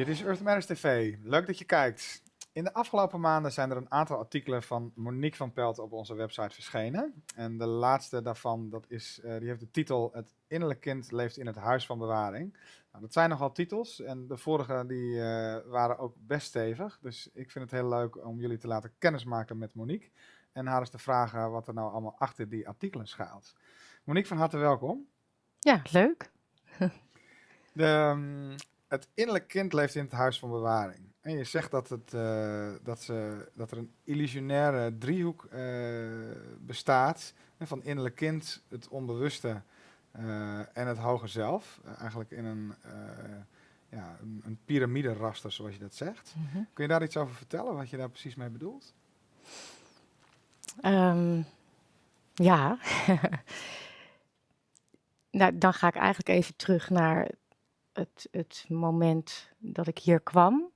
Dit is Earth Matters TV. Leuk dat je kijkt. In de afgelopen maanden zijn er een aantal artikelen van Monique van Pelt op onze website verschenen. En de laatste daarvan, dat is, uh, die heeft de titel Het innerlijk kind leeft in het huis van bewaring. Nou, dat zijn nogal titels en de vorige die, uh, waren ook best stevig. Dus ik vind het heel leuk om jullie te laten kennismaken met Monique. En haar eens te vragen wat er nou allemaal achter die artikelen schuilt. Monique, van harte welkom. Ja, leuk. De, um, het innerlijk kind leeft in het huis van bewaring. En je zegt dat, het, uh, dat, ze, dat er een illusionaire driehoek uh, bestaat. Van innerlijk kind, het onbewuste uh, en het hoger zelf. eigenlijk in een, ja, een, een piramide-raster, zoals je dat zegt. Mm -hmm. Kun je daar iets over vertellen, wat je daar precies mee bedoelt? Um, ja. nou, dan ga ik eigenlijk even terug naar het, het moment dat ik hier kwam.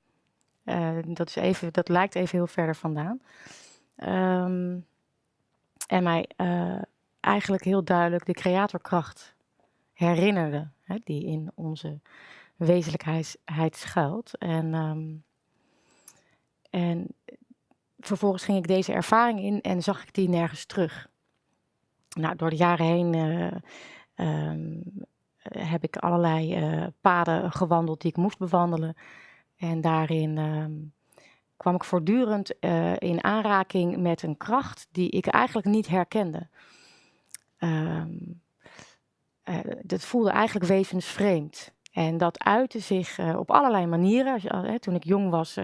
Uh, dat, is even, dat lijkt even heel verder vandaan. Um, en mij uh, eigenlijk heel duidelijk de creatorkracht herinnerde, hè, die in onze wezenlijkheid schuilt. En, um, en vervolgens ging ik deze ervaring in en zag ik die nergens terug. Nou, door de jaren heen uh, um, heb ik allerlei uh, paden gewandeld die ik moest bewandelen. En daarin uh, kwam ik voortdurend uh, in aanraking met een kracht die ik eigenlijk niet herkende. Um, dat voelde eigenlijk wezensvreemd. En dat uitte zich op allerlei manieren. Toen ik jong was,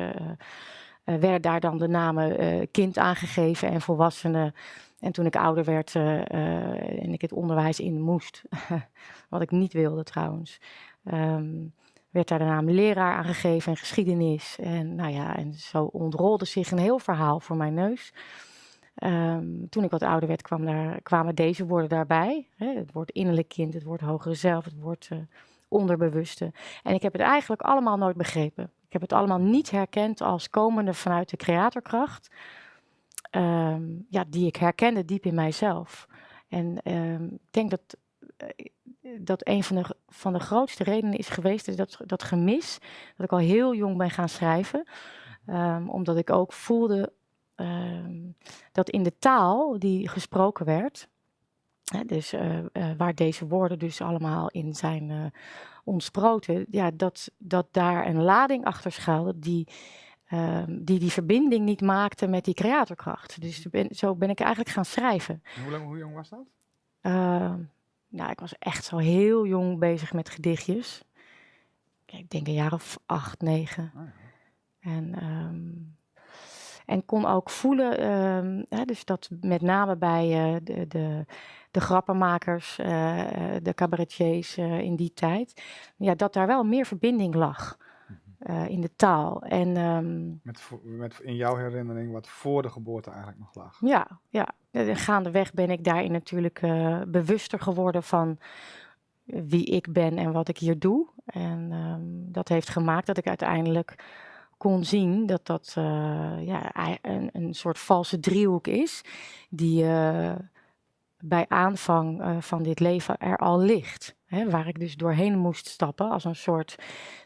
werden daar dan de namen kind aangegeven en volwassenen. En toen ik ouder werd uh, en ik het onderwijs in moest, wat ik niet wilde trouwens, um, werd daar de naam leraar aangegeven en geschiedenis. En, nou ja, en zo ontrolde zich een heel verhaal voor mijn neus. Um, toen ik wat ouder werd, kwam daar, kwamen deze woorden daarbij. Hè, het woord innerlijk kind, het woord hogere zelf, het woord uh, onderbewuste. En ik heb het eigenlijk allemaal nooit begrepen. Ik heb het allemaal niet herkend als komende vanuit de creatorkracht um, ja, die ik herkende diep in mijzelf. En um, ik denk dat, uh, dat een van de, van de grootste redenen is geweest, dat, dat gemis, dat ik al heel jong ben gaan schrijven. Um, omdat ik ook voelde dat in de taal die gesproken werd, dus uh, uh, waar deze woorden dus allemaal in zijn ontsproten, ja, dat, dat daar een lading achter schuilde die Um, die die verbinding niet maakte met die creatorkracht. Dus ben, zo ben ik eigenlijk gaan schrijven. En hoe, lang, hoe jong was dat? Uh, nou, ik was echt zo heel jong bezig met gedichtjes. Ik denk een jaar of acht, negen. Oh ja. En, um, en kon ook voelen, um, hè, dus dat met name bij uh, de, de, de grappenmakers, uh, de cabaretiers in die tijd, ja, dat daar wel meer verbinding lag. Uh, in de taal. En, um, met, met in jouw herinnering wat voor de geboorte eigenlijk nog lag. Ja, ja. gaandeweg ben ik daarin natuurlijk uh, bewuster geworden van wie ik ben en wat ik hier doe. En um, dat heeft gemaakt dat ik uiteindelijk kon zien dat dat uh, ja, een, een, soort valse driehoek is, die bij aanvang van dit leven er al ligt. Hè, waar ik dus doorheen moest stappen als een soort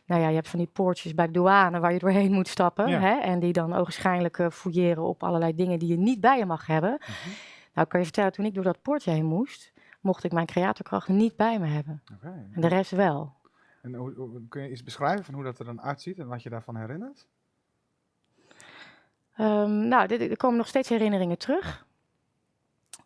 nou ja, je hebt van die poortjes bij de douane waar je doorheen moet stappen. Ja. Hè, en die dan ogenschijnlijk uh, fouilleren op allerlei dingen die je niet bij je mag hebben. Mm -hmm. Nou, kan je vertellen, toen ik door dat poortje heen moest, mocht ik mijn creatorkracht niet bij me hebben. Okay, en de rest wel. En hoe, hoe, kun je iets beschrijven van hoe dat er dan uitziet en wat je daarvan herinnert? Um, nou, dit, er komen nog steeds herinneringen terug.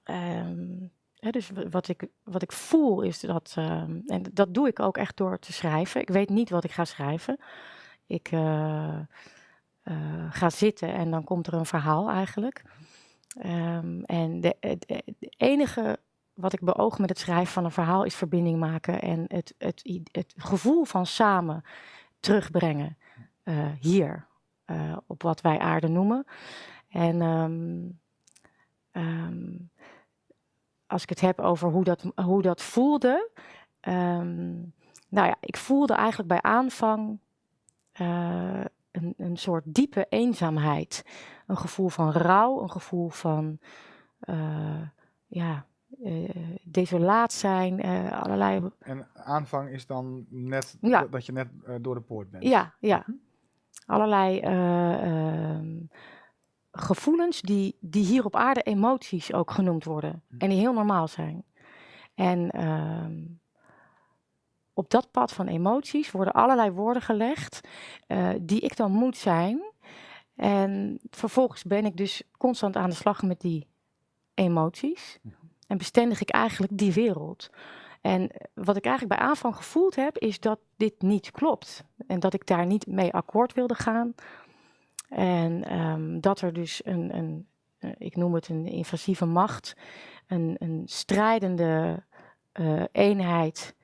Um, Dus wat ik, wat ik voel is dat, uh, en dat doe ik ook echt door te schrijven. Ik weet niet wat ik ga schrijven. Ik uh, uh, ga zitten en dan komt er een verhaal eigenlijk. Um, en de, enige wat ik beoog met het schrijven van een verhaal is verbinding maken en het, het, het gevoel van samen terugbrengen hier, op wat wij aarde noemen. En um, als ik het heb over hoe dat, hoe dat voelde. Um, nou ja, ik voelde eigenlijk bij aanvang uh, een, een soort diepe eenzaamheid. Een gevoel van rouw, een gevoel van uh, ja, eh, desolaat zijn, eh, allerlei... En aanvang is dan net Ja. dat je net eh, door de poort bent. Ja, ja. Mhm. Allerlei eh, ehm, gevoelens die, die hier op aarde emoties ook genoemd worden. Mhm. En die heel normaal zijn. En ehm, op dat pad van emoties worden allerlei woorden gelegd eh, die ik dan moet zijn. En vervolgens ben ik dus constant aan de slag met die emoties. En bestendig ik eigenlijk die wereld. En wat ik eigenlijk bij aanvang gevoeld heb, is dat dit niet klopt. En dat ik daar niet mee akkoord wilde gaan. En ehm, dat er dus een, een eh, ik noem het een invasieve macht, een, een strijdende eh, eenheid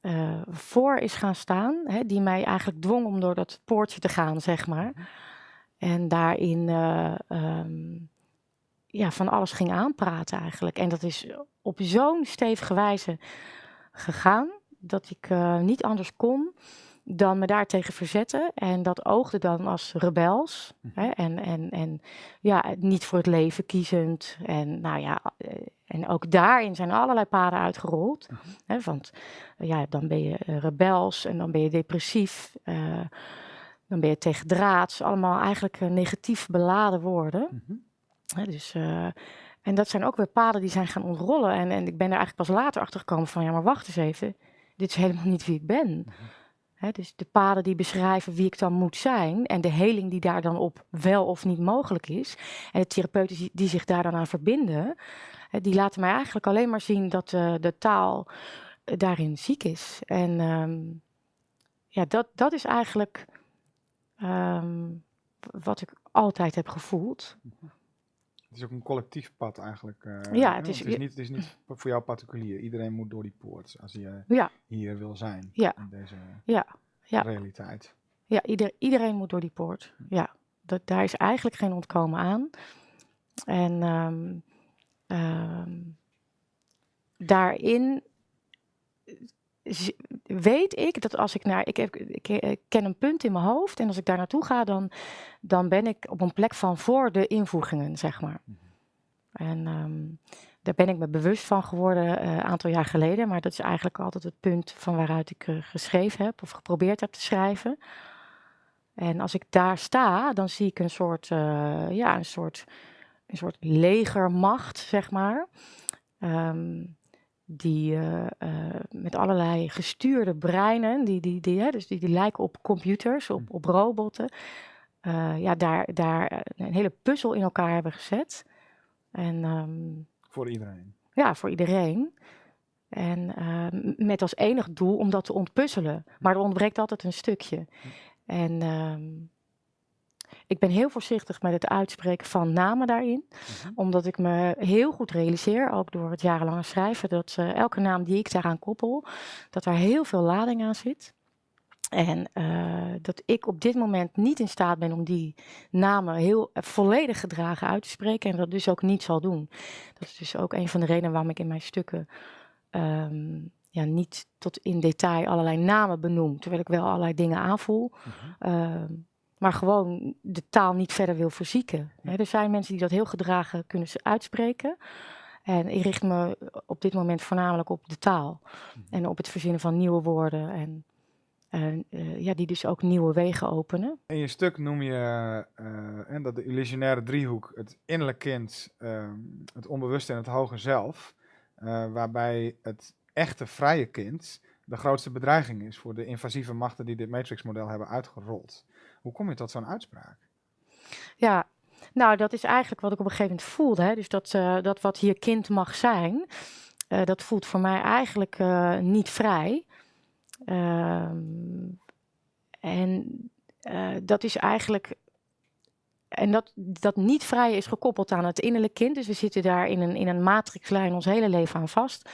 eh, voor is gaan staan, hè, die mij eigenlijk dwong om door dat poortje te gaan, zeg maar. En daarin eh, ehm, ja, van alles ging aanpraten eigenlijk. En dat is op zo'n stevige wijze gegaan dat ik niet anders kon dan me daartegen verzetten. En dat oogde dan als rebels. Mhm. Hè? En, en, en ja, niet voor het leven kiezend. En nou ja, eh, en ook daarin zijn allerlei paden uitgerold. Mhm. Hè? Want ja, dan ben je eh, rebels en dan ben je depressief. eh, dan ben je tegen draads. Allemaal eigenlijk negatief beladen woorden. Mhm. Hè, dus, en dat zijn ook weer paden die zijn gaan ontrollen. En, en ik ben er eigenlijk pas later achter gekomen van, ja, maar wacht eens even. Dit is helemaal niet wie ik ben. Dus de paden die beschrijven wie ik dan moet zijn. En de heling die daar dan op wel of niet mogelijk is. En de therapeuten die, zich daar dan aan verbinden. die laten mij eigenlijk alleen maar zien dat eh, de taal eh, daarin ziek is. En ehm, ja, dat, dat is eigenlijk ehm, wat ik altijd heb gevoeld. Het is ook een collectief pad eigenlijk. eh, Ja, het is- het, is niet, het is niet voor jou particulier. Iedereen moet door die poort als je Ja, hier wil zijn. Ja. In deze ja, ja. realiteit. Ja, ieder, iedereen moet door die poort. Ja, dat, daar is eigenlijk geen ontkomen aan. En ehm, daarin weet ik dat als ik naar. Ik, heb, ik, ik ken een punt in mijn hoofd en als ik daar naartoe ga, dan, dan ben ik op een plek van voor de invoegingen, zeg maar. Mhm. En ehm, daar ben ik me bewust van geworden eh, een aantal jaar geleden. Maar dat is eigenlijk altijd het punt van waaruit ik eh, geschreven heb of geprobeerd heb te schrijven. En als ik daar sta, dan zie ik een soort, eh, ja, een soort, een soort legermacht, zeg maar. Ehm, die eh, eh, met allerlei gestuurde breinen, die, die, die, hè, dus die, die lijken op computers, op, op robotten. eh, ja, daar, daar een hele puzzel in elkaar hebben gezet. En ehm, Voor iedereen. ja, voor iedereen. En ehm, met als enig doel om dat te ontpuzzelen. Maar er ontbreekt altijd een stukje. En ehm, ik ben heel voorzichtig met het uitspreken van namen daarin. Mhm. Omdat ik me heel goed realiseer, ook door het jarenlange schrijven, dat eh, elke naam die ik daaraan koppel, dat daar heel veel lading aan zit. En eh, dat ik op dit moment niet in staat ben om die namen heel eh, volledig gedragen uit te spreken. En dat dus ook niet zal doen. Dat is dus ook een van de redenen waarom ik in mijn stukken ehm, ja, niet tot in detail allerlei namen benoem. Terwijl ik wel allerlei dingen aanvoel. Mhm. Ehm, maar gewoon de taal niet verder wil verzieken. Er zijn mensen die dat heel gedragen kunnen uitspreken. En ik richt me op dit moment voornamelijk op de taal. En op het verzinnen van nieuwe woorden. En en, eh, ja, die dus ook nieuwe wegen openen. In je stuk noem je eh, hè, dat de illusionaire driehoek, het innerlijk kind, ehm, het onbewuste en het hoge zelf, eh, waarbij het echte vrije kind de grootste bedreiging is voor de invasieve machten die dit Matrix-model hebben uitgerold. Hoe kom je tot zo'n uitspraak? Ja, nou, dat is eigenlijk wat ik op een gegeven moment voelde. Hè? Dus dat, eh, dat wat hier kind mag zijn, eh, dat voelt voor mij eigenlijk eh, niet vrij. Ehm, en dat is eigenlijk. En dat, dat niet vrij is gekoppeld aan het innerlijk kind. Dus we zitten daar in een, in een matrixlijn ons hele leven aan vast.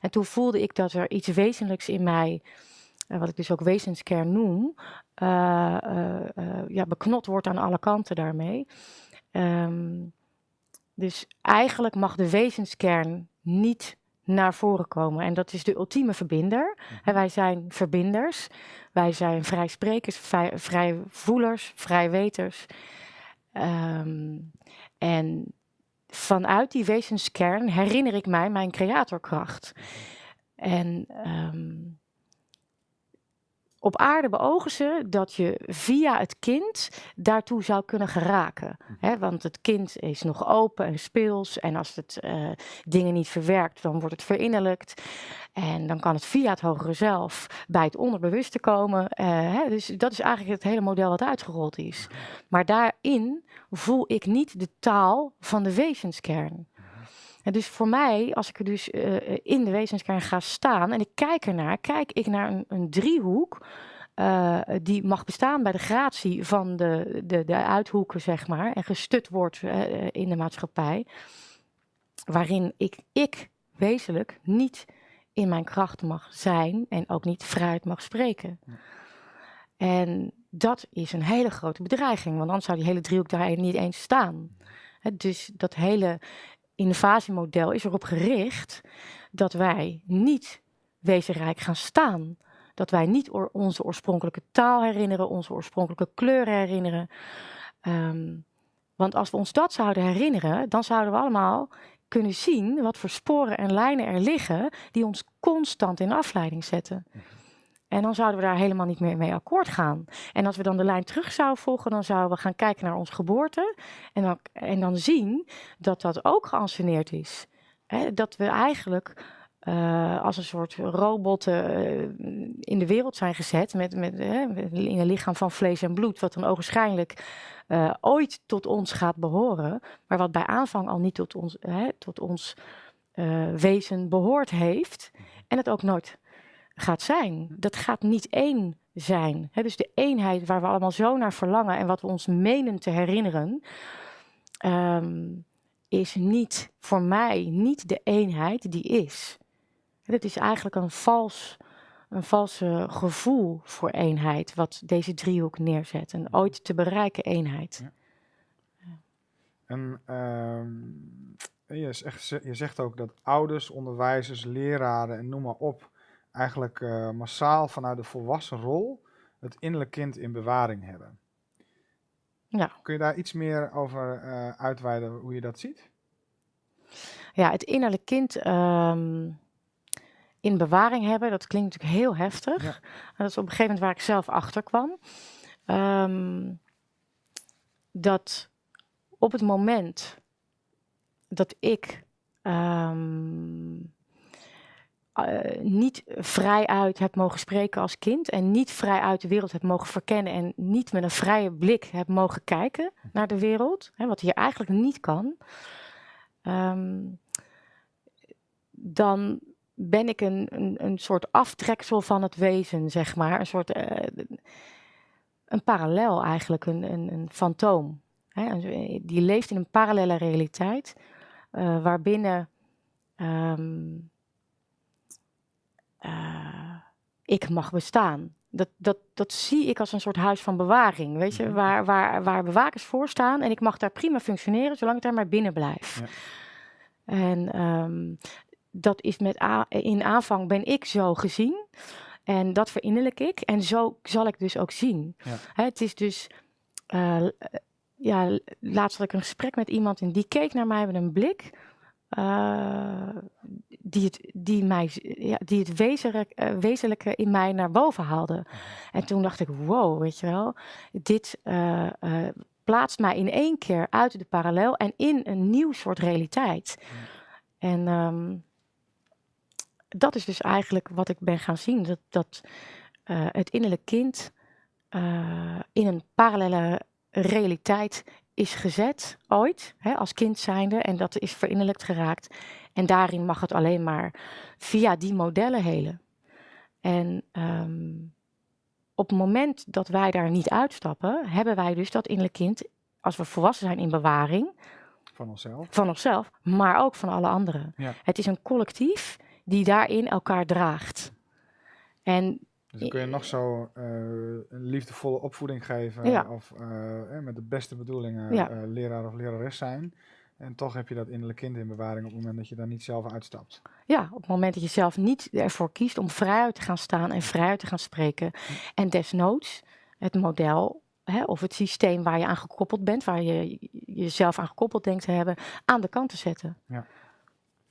En toen voelde ik dat er iets wezenlijks in mij, wat ik dus ook wezenskern noem, eh, eh, eh, ja, beknot wordt aan alle kanten daarmee. Ehm, dus eigenlijk mag de wezenskern niet naar voren komen. En dat is de ultieme verbinder. Hè, wij zijn verbinders. Wij zijn vrijsprekers, vrij, vrijvoelers, vrijweters. Ehm, en vanuit die wezenskern herinner ik mij mijn creatorkracht. En ehm, op aarde beogen ze dat je via het kind daartoe zou kunnen geraken. Hè? Want het kind is nog open en speels. En als het uh, dingen niet verwerkt, dan wordt het verinnerlijkt. En dan kan het via het hogere zelf bij het onderbewuste komen. Uh, hè? Dus dat is eigenlijk het hele model wat uitgerold is. Maar daarin voel ik niet de taal van de wezenskern. En dus voor mij, als ik er dus uh, in de wezenskern ga staan en ik kijk ernaar, kijk ik naar een, een driehoek. Uh, die mag bestaan bij de gratie van de, de, de uithoeken, zeg maar, en gestut wordt uh, in de maatschappij, waarin ik, ik wezenlijk niet in mijn kracht mag zijn en ook niet vrijheid mag spreken. En dat is een hele grote bedreiging, want anders zou die hele driehoek daar niet eens staan. He, dus dat hele innovatiemodel is erop gericht dat wij niet wezenrijk gaan staan. Dat wij niet onze oorspronkelijke taal herinneren, onze oorspronkelijke kleuren herinneren. Um, want als we ons dat zouden herinneren, dan zouden we allemaal kunnen zien wat voor sporen en lijnen er liggen die ons constant in afleiding zetten. En dan zouden we daar helemaal niet meer mee akkoord gaan. En als we dan de lijn terug zouden volgen, dan zouden we gaan kijken naar onze geboorte. En dan, en dan zien dat dat ook geanceneerd is. Dat we eigenlijk uh, als een soort robotten uh, in de wereld zijn gezet. Met, met, in een lichaam van vlees en bloed. Wat dan ogenschijnlijk ooit tot ons gaat behoren. Maar wat bij aanvang al niet tot ons, tot ons wezen behoord heeft. En het ook nooit gaat zijn. Dat gaat niet één zijn. Dus de eenheid waar we allemaal zo naar verlangen en wat we ons menen te herinneren, um, is niet voor mij niet de eenheid die is. Het is eigenlijk een vals, een valse gevoel voor eenheid, wat deze driehoek neerzet. Een ooit te bereiken eenheid. Ja. En zegt, je zegt ook dat ouders, onderwijzers, leraren en noem maar op eigenlijk uh, massaal vanuit de volwassen rol het innerlijk kind in bewaring hebben. Ja. Kun je daar iets meer over uh, uitweiden hoe je dat ziet? Ja, het innerlijk kind um, in bewaring hebben, dat klinkt natuurlijk heel heftig. Ja. Dat is op een gegeven moment waar ik zelf achter kwam. Um, dat op het moment dat ik um, uh, niet vrij uit heb mogen spreken als kind en niet vrij uit de wereld heb mogen verkennen en niet met een vrije blik heb mogen kijken naar de wereld, hè, wat hier eigenlijk niet kan, um, dan ben ik een, een, een soort aftreksel van het wezen, zeg maar. Een soort, uh, een parallel eigenlijk, een, een, een fantoom. Hè? Die leeft in een parallele realiteit, uh, waarbinnen um, uh, ik mag bestaan. Dat, dat, dat zie ik als een soort huis van bewaring, weet je, mhm. waar, waar, waar bewakers voor staan en ik mag daar prima functioneren zolang ik daar maar binnen blijf. Ja. En um, dat is met in aanvang ben ik zo gezien en dat verinnerlijk ik en zo zal ik dus ook zien. Ja. Hè, het is dus, uh, ja, laatst had ik een gesprek met iemand en die keek naar mij met een blik uh, die, het, die, mij, ja, die het wezenlijk, uh, wezenlijke in mij naar boven haalde. Mhm. En toen dacht ik, wow, weet je wel, dit uh, plaatst mij in één keer uit de parallel en in een nieuw soort realiteit. Mhm. En um, dat is dus eigenlijk wat ik ben gaan zien, dat, dat het innerlijk kind in een parallele realiteit is gezet ooit, hè, als kind zijnde, en dat is verinnerlijkt geraakt. En daarin mag het alleen maar via die modellen helen. En um, op het moment dat wij daar niet uitstappen, hebben wij dus dat innerlijk kind, als we volwassen zijn in bewaring. Van onszelf. Van onszelf, maar ook van alle anderen. Ja. Het is een collectief die daarin elkaar draagt. En dus dan kun je nog zo uh, een liefdevolle opvoeding geven ja. of uh, met de beste bedoelingen ja. uh, leraar of lerares zijn. En toch heb je dat innerlijk kind in bewaring op het moment dat je daar niet zelf uitstapt. Ja, op het moment dat je zelf niet ervoor kiest om vrijuit te gaan staan en vrijuit te gaan spreken. En desnoods het model hè, of het systeem waar je aan gekoppeld bent, waar je jezelf aan gekoppeld denkt te hebben, aan de kant te zetten. Ja.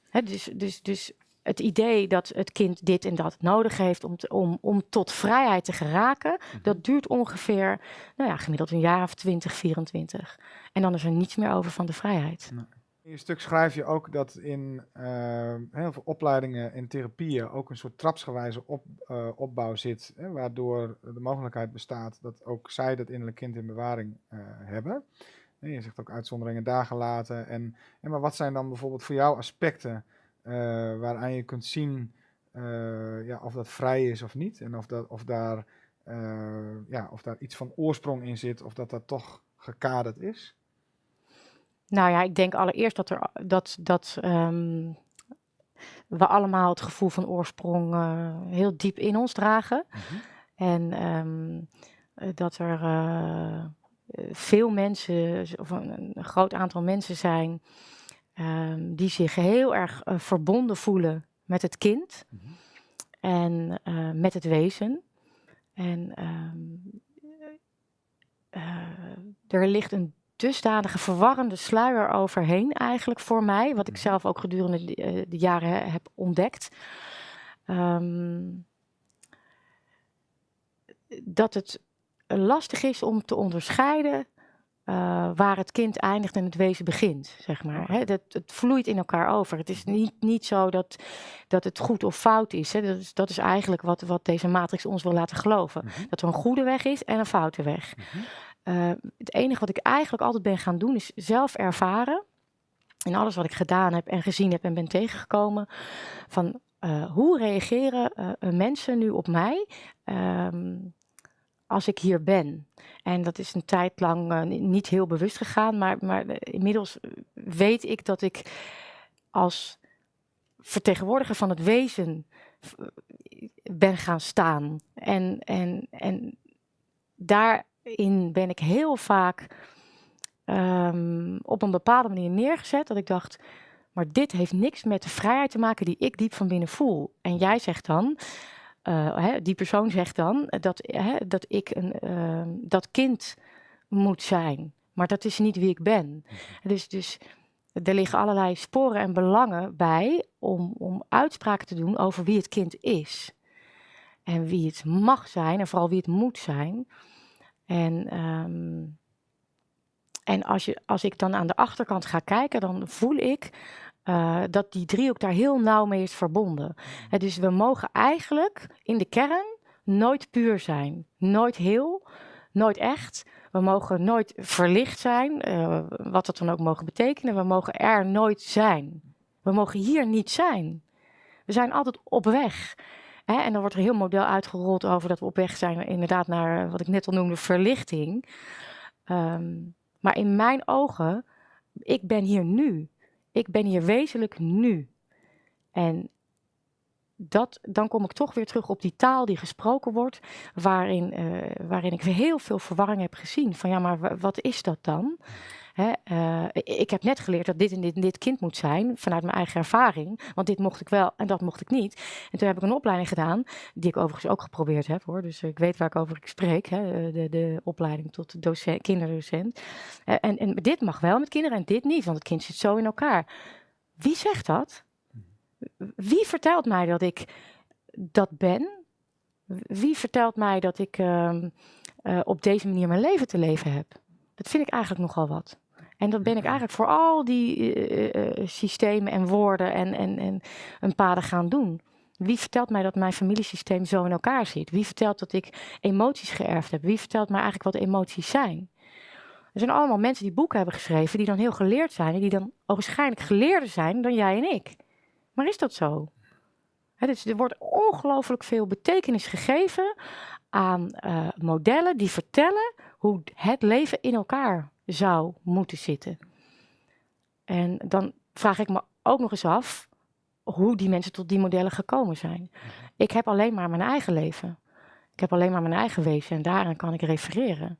Hè, dus, dus, dus het idee dat het kind dit en dat nodig heeft om, om, om tot vrijheid te geraken, mhm. dat duurt ongeveer, nou ja, gemiddeld een jaar of 20, 24. En dan is er niets meer over van de vrijheid. In je stuk schrijf je ook dat in uh, heel veel opleidingen en therapieën ook een soort trapsgewijze op, uh, opbauw zit, hè, waardoor de mogelijkheid bestaat dat ook zij dat innerlijk kind in bewaring uh, hebben. En je zegt ook uitzonderingen dagen laten. En, en maar wat zijn dan bijvoorbeeld voor jou aspecten waaraan je kunt zien ja, of dat vrij is of niet? En of, dat, of, daar, ja, of daar iets van oorsprong in zit, of dat dat toch gekaderd is? Nou ja, ik denk allereerst dat, er, dat, dat um, we allemaal het gevoel van oorsprong uh, heel diep in ons dragen. Mm -hmm. En um, dat er uh, veel mensen, of een, een, groot aantal mensen zijn, um, die zich heel erg uh, verbonden voelen met het kind mm -hmm. en met het wezen. En er ligt een dusdanige verwarrende sluier overheen eigenlijk voor mij. Wat ik mhm. zelf ook gedurende de, de jaren heb ontdekt. Um, dat het lastig is om te onderscheiden uh, waar het kind eindigt en het wezen begint, zeg maar. Hè, dat, het vloeit in elkaar over. Het is mhm. niet, niet zo dat, dat het goed of fout is. Hè. Dat, is dat is eigenlijk wat, wat deze matrix ons wil laten geloven. Mm -hmm. Dat er een goede weg is en een foute weg. Mm -hmm. Uh, het enige wat ik eigenlijk altijd ben gaan doen is zelf ervaren. In alles wat ik gedaan heb en gezien heb en ben tegengekomen. Van uh, hoe reageren mensen nu op mij um, als ik hier ben? En dat is een tijd lang niet heel bewust gegaan. Maar, maar inmiddels weet ik dat ik als vertegenwoordiger van het wezen ben gaan staan. En, en, en daar in ben ik heel vaak um, op een bepaalde manier neergezet. Dat ik dacht, maar dit heeft niks met de vrijheid te maken die ik diep van binnen voel. En jij zegt dan, hè, die persoon zegt dan dat, hè, dat ik een, uh, dat kind moet zijn. Maar dat is niet wie ik ben. Mhm. Dus, dus er liggen allerlei sporen en belangen bij om, om uitspraken te doen over wie het kind is. En wie het mag zijn en vooral wie het moet zijn. En, um, en als, je, als ik dan aan de achterkant ga kijken, dan voel ik uh, dat die driehoek daar heel nauw mee is verbonden. Dus we mogen eigenlijk in de kern nooit puur zijn. Nooit heel, nooit echt. We mogen nooit verlicht zijn, uh, wat dat dan ook mogen betekenen. We mogen er nooit zijn. We mogen hier niet zijn. We zijn altijd op weg. En dan wordt er heel model uitgerold over dat we op weg zijn inderdaad naar eh, wat ik net al noemde verlichting. Um, maar in mijn ogen, ik ben hier nu. Ik ben hier wezenlijk nu. En dat, dan kom ik toch weer terug op die taal die gesproken wordt, waarin, uh, waarin ik heel veel verwarring heb gezien. Van ja, maar wat is dat dan? Hè, uh, ik heb net geleerd dat dit en dit en dit kind moet zijn, vanuit mijn eigen ervaring. Want dit mocht ik wel en dat mocht ik niet. En toen heb ik een opleiding gedaan, die ik overigens ook geprobeerd heb hoor. Dus ik weet waar ik over spreek, hè, de, de opleiding tot docent, kinderdocent. Uh, en, en dit mag wel met kinderen en dit niet, want het kind zit zo in elkaar. Wie zegt dat? Wie vertelt mij dat ik dat ben? Wie vertelt mij dat ik uh, op deze manier mijn leven te leven heb? Dat vind ik eigenlijk nogal wat. En dat ben ik eigenlijk voor al die uh, systemen en woorden en, en, en een paden gaan doen. Wie vertelt mij dat mijn familiesysteem zo in elkaar zit? Wie vertelt dat ik emoties geërfd heb? Wie vertelt mij eigenlijk wat emoties zijn? Er zijn allemaal mensen die boeken hebben geschreven, die dan heel geleerd zijn en die dan waarschijnlijk geleerder zijn dan jij en ik. Maar is dat zo? He, dus er wordt ongelooflijk veel betekenis gegeven aan uh, modellen die vertellen hoe het leven in elkaar zou moeten zitten. En dan vraag ik me ook nog eens af hoe die mensen tot die modellen gekomen zijn. Mhm. Ik heb alleen maar mijn eigen leven. Ik heb alleen maar mijn eigen wezen en daaraan kan ik refereren.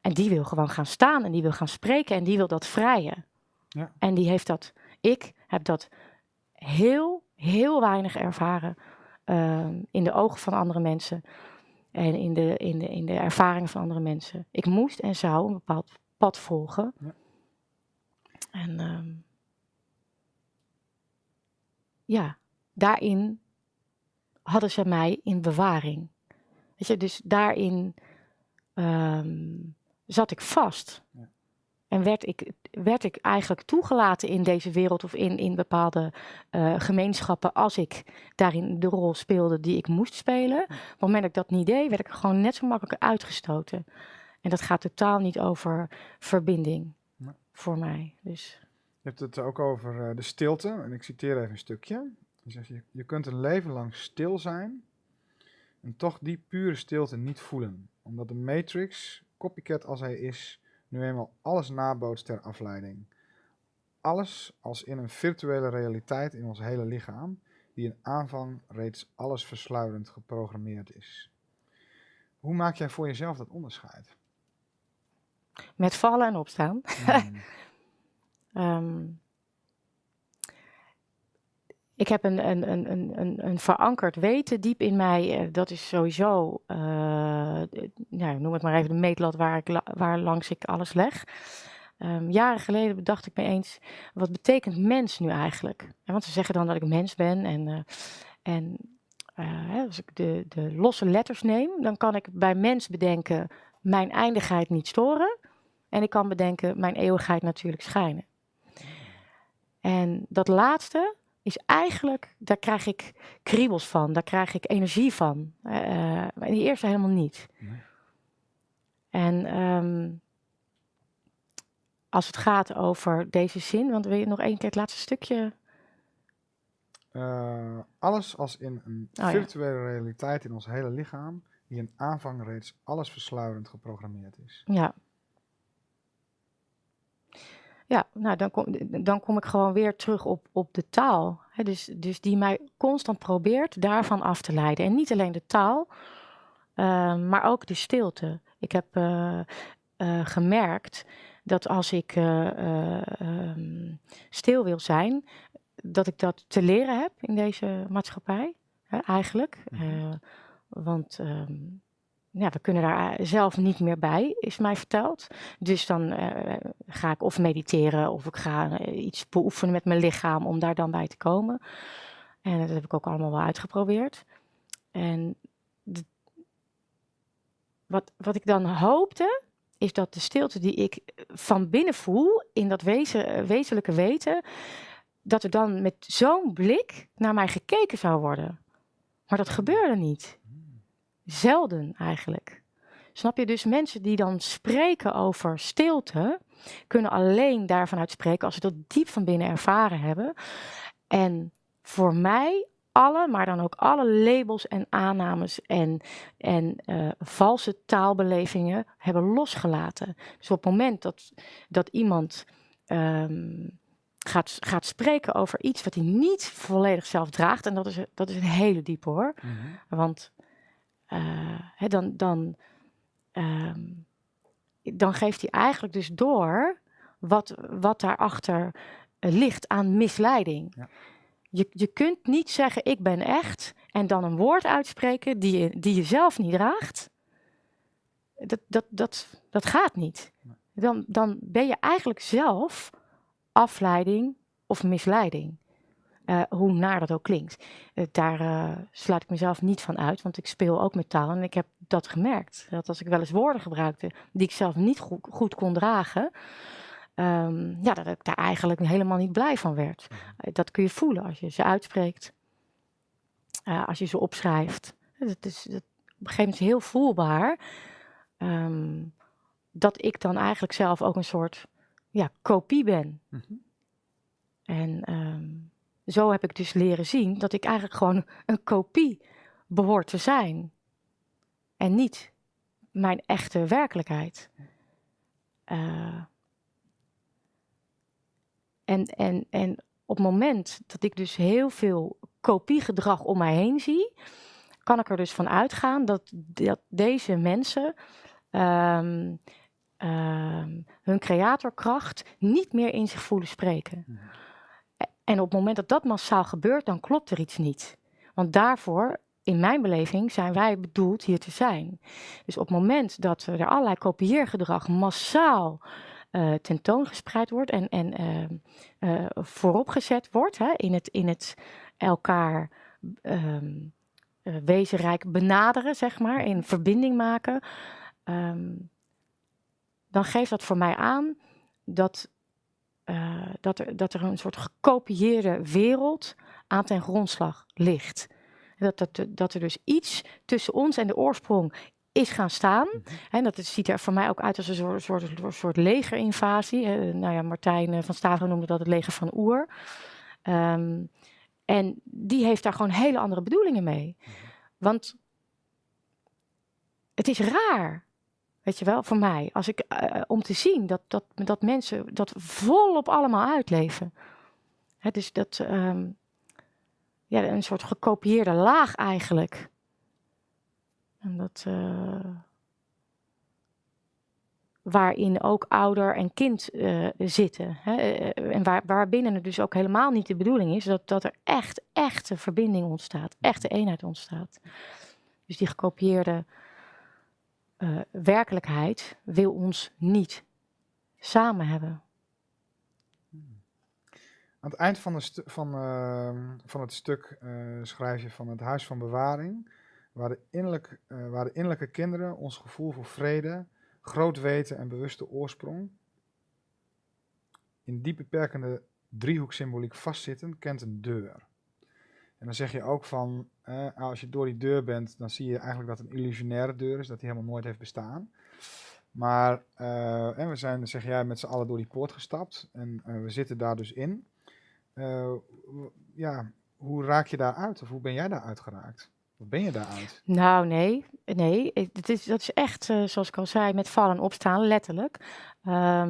En die wil gewoon gaan staan en die wil gaan spreken en die wil dat vrije. Ja. En die heeft dat, ik heb dat heel, heel weinig ervaren uh, in de ogen van andere mensen. en in de, in, de, in de ervaringen van andere mensen. Ik moest en zou een bepaald pad volgen. Ja. En ehm, ja, daarin hadden ze mij in bewaring. Weet je, dus daarin ehm, zat ik vast. Ja. En werd ik, werd ik eigenlijk toegelaten in deze wereld of in, in bepaalde eh, gemeenschappen als ik daarin de rol speelde die ik moest spelen. Op het moment dat ik dat niet deed, werd ik gewoon net zo makkelijk uitgestoten. En dat gaat totaal niet over verbinding Nee. voor mij. Dus Je hebt het ook over eh, de stilte. En ik citeer even een stukje. Je zegt, je, je kunt een leven lang stil zijn en toch die pure stilte niet voelen. Omdat de Matrix, copycat als hij is, nu eenmaal alles nabootst ter afleiding. Alles als in een virtuele realiteit in ons hele lichaam, die in aanvang reeds alles versluierend geprogrammeerd is. Hoe maak jij voor jezelf dat onderscheid? Met vallen en opstaan. Hmm, Ehm, ik heb een, een, een, een, een, een verankerd weten diep in mij. eh, dat is sowieso, eh, ja, noem het maar even de meetlat waar, ik, waar langs ik alles leg. Ehm, jaren geleden bedacht ik me eens, wat betekent mens nu eigenlijk? Want ze zeggen dan dat ik mens ben. En, eh, en als ik de, de losse letters neem, dan kan ik bij mens bedenken mijn eindigheid niet storen. En ik kan bedenken mijn eeuwigheid natuurlijk schijnen. En dat laatste is eigenlijk, daar krijg ik kriebels van, daar krijg ik energie van. Eh, eh, die eerste helemaal niet. Nee. En ehm, als het gaat over deze zin, want wil je nog één keer het laatste stukje? Eh, alles als in een Oh ja. virtuele realiteit in ons hele lichaam, die in aanvang reeds alles versluierend geprogrammeerd is. Ja. Ja, nou dan kom, dan kom ik gewoon weer terug op, op de taal. Dus, dus die mij constant probeert daarvan af te leiden. En niet alleen de taal, ehm, maar ook de stilte. Ik heb eh, eh, gemerkt dat als ik eh, eh, ehm, stil wil zijn, dat ik dat te leren heb in deze maatschappij. Hè, eigenlijk. Mhm. Want ehm, we kunnen daar eh, zelf niet meer bij, is mij verteld. Dus dan eh, ga ik of mediteren of ik ga eh, iets beoefenen met mijn lichaam om daar dan bij te komen. En dat heb ik ook allemaal wel uitgeprobeerd. En wat, wat ik dan hoopte, is dat de stilte die ik van binnen voel, in dat wezen, wezenlijke weten, dat er dan met zo'n blik naar mij gekeken zou worden. Maar dat gebeurde niet. Zelden eigenlijk. Snap je? Dus mensen die dan spreken over stilte, kunnen alleen daarvan uitspreken als ze dat diep van binnen ervaren hebben. En voor mij alle, maar dan ook alle labels en aannames en, en eh, valse taalbelevingen hebben losgelaten. Dus op het moment dat, dat iemand ehm, gaat, gaat spreken over iets wat hij niet volledig zelf draagt, en dat is, dat is een hele diepe hoor. Want eh, hè, dan, dan, ehm, dan geeft hij eigenlijk dus door wat, wat daarachter eh, ligt aan misleiding. Ja. Je, je kunt niet zeggen ik ben echt en dan een woord uitspreken die je, die je zelf niet draagt. Dat, dat, dat, dat gaat niet. Dan, dan ben je eigenlijk zelf afleiding of misleiding. Eh, hoe naar dat ook klinkt. Eh, daar eh, sluit ik mezelf niet van uit, want ik speel ook met taal en ik heb dat gemerkt. Dat als ik wel eens woorden gebruikte die ik zelf niet goed, goed kon dragen, ehm, ja, dat ik daar eigenlijk helemaal niet blij van werd. Eh, dat kun je voelen als je ze uitspreekt, als je ze opschrijft. Dat is dat, op een gegeven moment heel voelbaar ehm, dat ik dan eigenlijk zelf ook een soort ja, kopie ben. Mhm. En ehm, zo heb ik dus leren zien dat ik eigenlijk gewoon een kopie behoort te zijn. En niet mijn echte werkelijkheid. Eh, en, en, en op het moment dat ik dus heel veel kopiegedrag om mij heen zie, kan ik er dus van uitgaan dat, dat deze mensen ehm, ehm, hun creatorkracht niet meer in zich voelen spreken. En op het moment dat dat massaal gebeurt, dan klopt er iets niet. Want daarvoor in mijn beleving zijn wij bedoeld hier te zijn. Dus op het moment dat er allerlei kopieergedrag massaal uh, tentoongespreid wordt en, en uh, vooropgezet wordt hè, in, het, in het elkaar um, wezenrijk benaderen, zeg maar, in verbinding maken, um, dan geeft dat voor mij aan dat, dat, er, dat er een soort gekopieerde wereld aan ten grondslag ligt. Dat, dat, dat er dus iets tussen ons en de oorsprong is gaan staan. Mhm. En dat ziet er voor mij ook uit als een soort, soort, soort legerinvasie. nou ja, Martijn eh, van Staveren noemde dat het leger van Oer. Ehm, en die heeft daar gewoon hele andere bedoelingen mee. Mhm. Want het is raar, weet je wel, voor mij, als ik, uh, om te zien dat, dat, dat mensen dat volop allemaal uitleven. Hè, dus dat, um, ja, een soort gekopieerde laag eigenlijk. En dat, uh, waarin ook ouder en kind zitten. Hè? Eh, en waar, waarbinnen het dus ook helemaal niet de bedoeling is dat, dat er echt, echte verbinding ontstaat, echte eenheid ontstaat. Dus die gekopieerde uh, werkelijkheid wil ons niet samen hebben. Aan het eind van, de van, uh, van het stuk schrijf je van het Huis van Bewaring waar de, innerlijk, uh, waar innerlijke kinderen ons gevoel voor vrede, groot weten en bewuste oorsprong in die beperkende driehoeksymboliek vastzitten, kent een deur. Dan zeg je ook van, eh, als je door die deur bent, dan zie je eigenlijk dat het een illusionaire deur is, dat die helemaal nooit heeft bestaan. Maar uh, en we zijn, zeg jij, met z'n allen door die poort gestapt en uh, we zitten daar dus in. Uh, ja, hoe raak je daar uit of hoe ben jij daar uitgeraakt? Wat ben je daaruit? Nou, nee. Nee, het is, dat is echt, zoals ik al zei, met vallen en opstaan, letterlijk. Uh,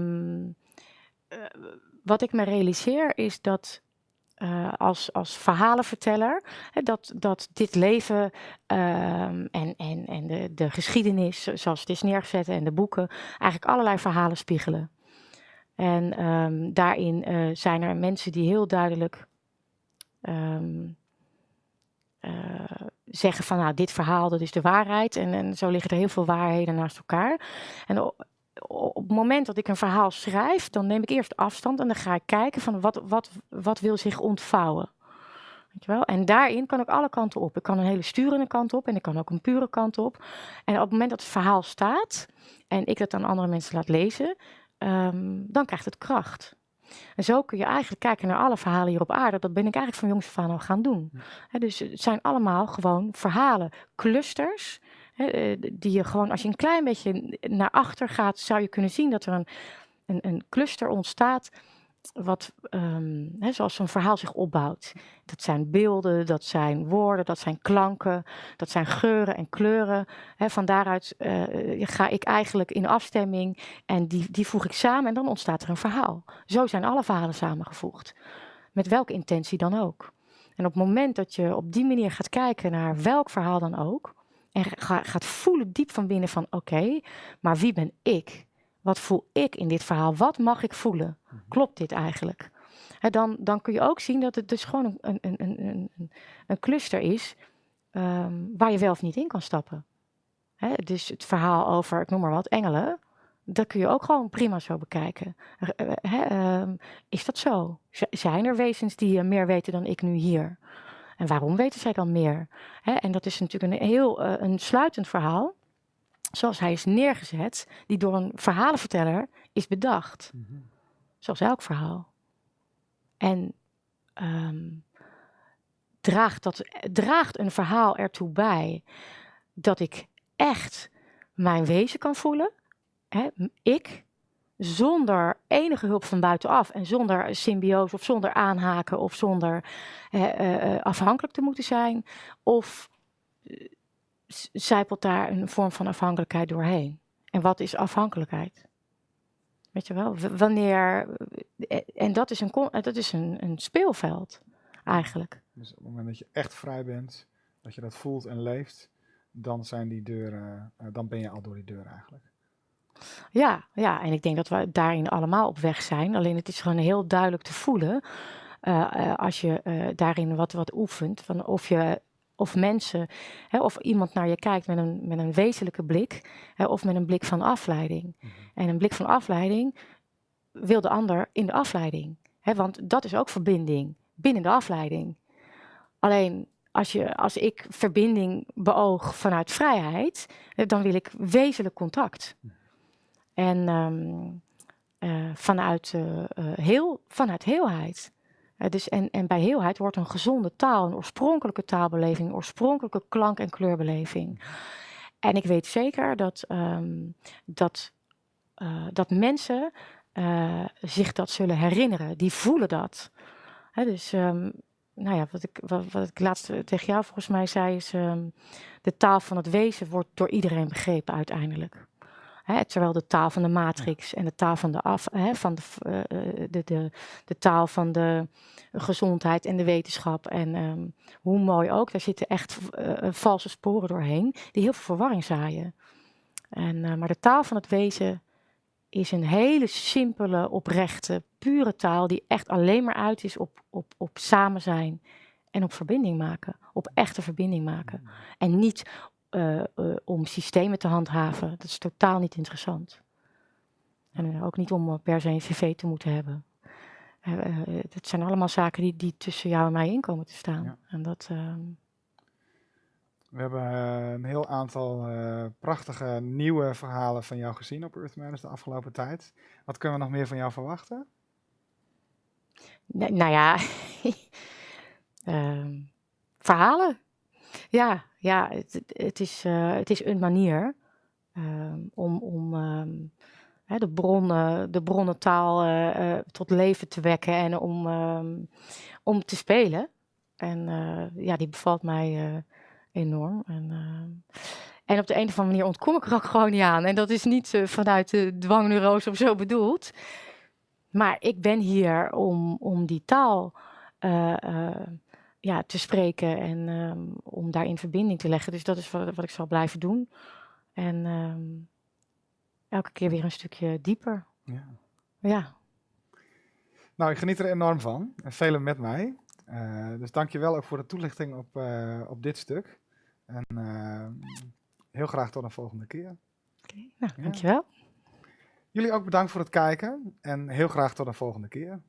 wat ik me realiseer is dat uh, als, als verhalenverteller, hè, dat, dat dit leven um, en, en, en de, de geschiedenis, zoals het is neergezet en de boeken, eigenlijk allerlei verhalen spiegelen. En um, daarin zijn er mensen die heel duidelijk um, uh, zeggen van nou, dit verhaal, dat is de waarheid. En, en zo liggen er heel veel waarheden naast elkaar. En op, het moment dat ik een verhaal schrijf, dan neem ik eerst afstand en dan ga ik kijken van wat, wat, wat wil zich ontvouwen. Weet je wel? En daarin kan ik alle kanten op. Ik kan een hele sturende kant op en ik kan ook een pure kant op. En op het moment dat het verhaal staat en ik dat aan andere mensen laat lezen, um, dan krijgt het kracht. En zo kun je eigenlijk kijken naar alle verhalen hier op aarde. Dat ben ik eigenlijk van jongs af aan al gaan doen. dus het zijn allemaal gewoon verhalen, clusters. Eh, die je gewoon, als je een klein beetje naar achter gaat, zou je kunnen zien dat er een, een, een cluster ontstaat wat, um, hè, zoals zo'n verhaal zich opbouwt. Dat zijn beelden, dat zijn woorden, dat zijn klanken, dat zijn geuren en kleuren. Hè, van daaruit uh, ga ik eigenlijk in afstemming en die, die voeg ik samen en dan ontstaat er een verhaal. Zo zijn alle verhalen samengevoegd. Met welke intentie dan ook. En op het moment dat je op die manier gaat kijken naar welk verhaal dan ook, en ga, gaat voelen diep van binnen van oké, maar wie ben ik? Wat voel ik in dit verhaal? Wat mag ik voelen? Mhm. Klopt dit eigenlijk? dan, dan kun je ook zien dat het dus gewoon een, een, een, een, een cluster is um, waar je wel of niet in kan stappen. dus het verhaal over, ik noem maar wat, engelen, dat kun je ook gewoon prima zo bekijken. uh, is dat zo? zijn er wezens die meer weten dan ik nu hier? En waarom weten zij dan meer? en dat is natuurlijk een heel uh, een sluitend verhaal zoals hij is neergezet, die door een verhalenverteller is bedacht. Mhm. Zoals elk verhaal. En um, draagt, dat, draagt een verhaal ertoe bij dat ik echt mijn wezen kan voelen. Ik, zonder enige hulp van buitenaf en zonder symbiose of zonder aanhaken of zonder uh, afhankelijk te moeten zijn. Of zijpelt daar een vorm van afhankelijkheid doorheen. En wat is afhankelijkheid? Weet je wel, wanneer. Eh, en dat is een, dat is een, een speelveld, eigenlijk. Dus op het moment dat je echt vrij bent, dat je dat voelt en leeft, dan zijn die deuren, dan ben je al door die deur eigenlijk. Ja, ja, en ik denk dat we daarin allemaal op weg zijn. Alleen het is gewoon heel duidelijk te voelen. Uh, als je daarin wat, wat oefent, van of je of mensen, hè, of iemand naar je kijkt met een, met een wezenlijke blik, hè, of met een blik van afleiding. Mhm. En een blik van afleiding wil de ander in de afleiding. Hè, want dat is ook verbinding binnen de afleiding. Alleen als, je, als ik verbinding beoog vanuit vrijheid, eh, dan wil ik wezenlijk contact. En ehm, eh, vanuit, eh, eh, heel, vanuit heelheid. Dus en, en bij heelheid wordt een gezonde taal, een oorspronkelijke taalbeleving, een oorspronkelijke klank- en kleurbeleving. En ik weet zeker dat, ehm, dat, dat mensen zich dat zullen herinneren. Die voelen dat. Hè, dus ehm, nou ja, wat ik, wat, wat ik laatst tegen jou volgens mij zei is... de taal van het wezen wordt door iedereen begrepen uiteindelijk. Hè, terwijl de taal van de matrix en de taal van de, af, hè, van de, eh, eh, de, de, de taal van de gezondheid en de wetenschap. En ehm, hoe mooi ook, daar zitten echt eh, valse sporen doorheen die heel veel verwarring zaaien. En, maar de taal van het wezen is een hele simpele, oprechte, pure taal die echt alleen maar uit is op, op, op samen zijn en op verbinding maken, op echte verbinding maken. En niet eh, eh, om systemen te handhaven. Dat is totaal niet interessant. En eh, ook niet om per se een cv te moeten hebben. Het zijn allemaal zaken die, die tussen jou en mij in komen te staan. Ja. En dat, ehm, We hebben een heel aantal prachtige nieuwe verhalen van jou gezien op Earth Matters de afgelopen tijd. Wat kunnen we nog meer van jou verwachten? Nou ja, ehm, verhalen. Ja, ja het, het- is, eh, het is een manier ehm, om, om ehm, de, bronnen, de bronnentaal eh, tot leven te wekken en om, ehm, om te spelen. En ja, die bevalt mij enorm. En, en op de een of andere manier ontkom ik er ook gewoon niet aan. En dat is niet vanuit de dwangneurose of zo bedoeld. Maar ik ben hier om, om die taal ja, te spreken en ehm, om daar in verbinding te leggen. Dus dat is wat, wat ik zal blijven doen. En ehm, elke keer weer een stukje dieper. Ja. Ja, Nou, ik geniet er enorm van. En velen met mij. Eh, dus dank je wel ook voor de toelichting op, eh, op dit stuk. En eh, heel graag tot een volgende keer. oké. Nou, Ja. dankjewel. Jullie ook bedankt voor het kijken. En heel graag tot een volgende keer.